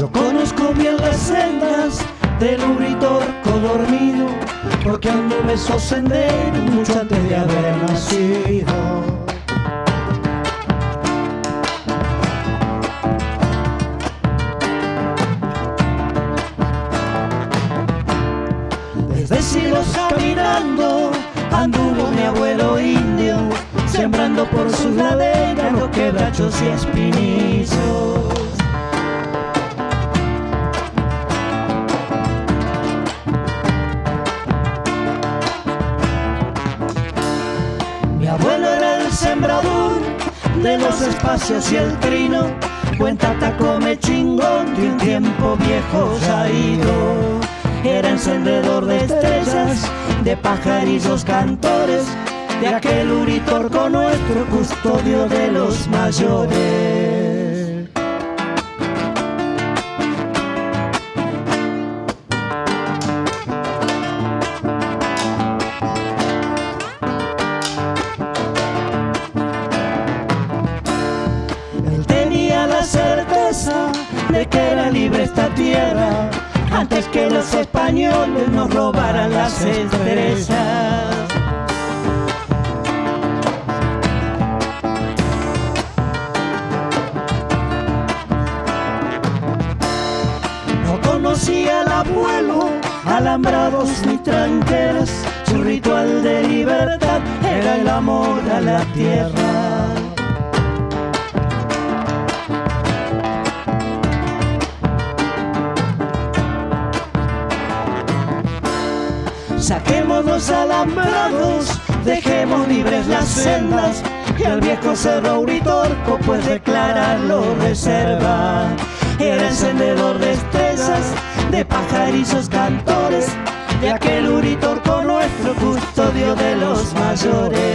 Yo conozco bien las sendas del uritorco dormido, porque anduve esos senderos mucho antes de haber nacido. Desde siglos caminando anduvo mi abuelo indio, sembrando por sus laderas los quebrachos y espinizos. De los espacios y el trino, cuenta come chingón de un tiempo viejo ido. Era encendedor de estrellas, de pajarillos cantores, de aquel uritorco nuestro custodio de los mayores. Que era libre esta tierra antes que los españoles nos robaran las estrellas. No conocía al abuelo, alambrados ni tranqueras, su ritual de libertad era el amor a la tierra. Saquemos los alambrados, dejemos libres las sendas y al viejo cerro Uritorco pues declararlo reserva. Era encendedor de estrellas, de pajarizos cantores, de aquel Uritorco nuestro custodio de los mayores.